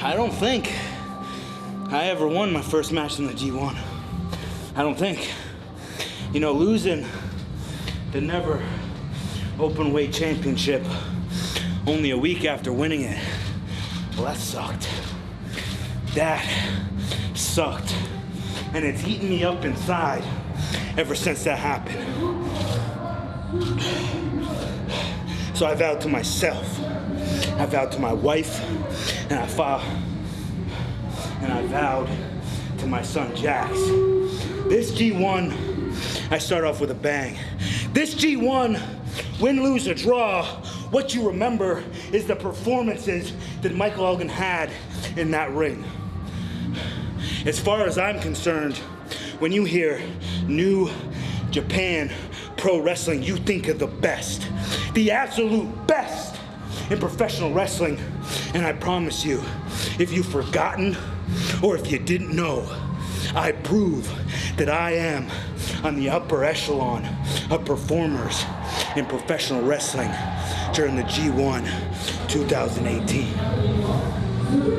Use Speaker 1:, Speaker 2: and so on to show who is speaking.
Speaker 1: I don't think I ever won my first match in the G1. I don't think. You know, losing the never open weight championship only a week after winning it, well, that sucked. That sucked. And it's eaten me up inside ever since that happened. So I vowed to myself, I vowed to my wife, and I vowed, and I vowed to my son Jax. This G1, I start off with a bang. This G1, win, lose, or draw, what you remember is the performances that Michael Elgin had in that ring. As far as I'm concerned, when you hear New Japan Pro Wrestling, you think of the best the absolute in professional wrestling. And I promise you, if you've forgotten or if you didn't know, I prove that I am on the upper echelon of performers in professional wrestling during the G1 2018.